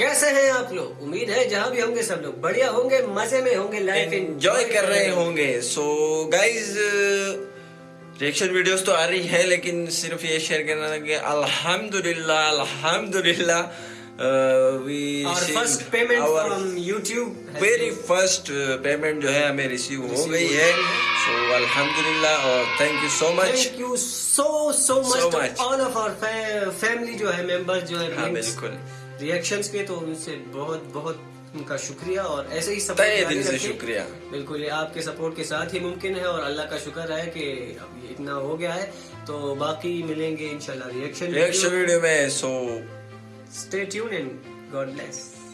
कैसे हैं आप लोग? उम्मीद है जहाँ भी होंगे सब लोग बढ़िया होंगे मज़े में होंगे लाइफ एंजॉय कर रहे होंगे। सो गाइज़ रिएक्शन वीडियोस तो आ रही है लेकिन सिर्फ़ ये शेयर करना था कि अल्हम्दुलिल्लाह अल्हम्दुलिल्लाह। We our first payment from YouTube very first payment जो है हमें रिसीव हो Receive गई हो। सो अल्हम्दुलिल्लाह और thank you so much thank you so so So much much. All of our family जो है मेंबर्स जो है हाँ बिल्कुल. रिएक्शंस के तो उनसे बहुत बहुत उनका शुक्रिया और ऐसे ही सपोर्ट दिल से शुक्रिया। बिल्कुल ये आपके सपोर्ट के साथ ही मुमकिन है और अल्लाह का शुक्र है कि अब इतना हो गया है। तो बाकी मिलेंगे इंशाल्लाह रिएक्शन रिएक्शन वीडियो में सो Stay tuned and God bless.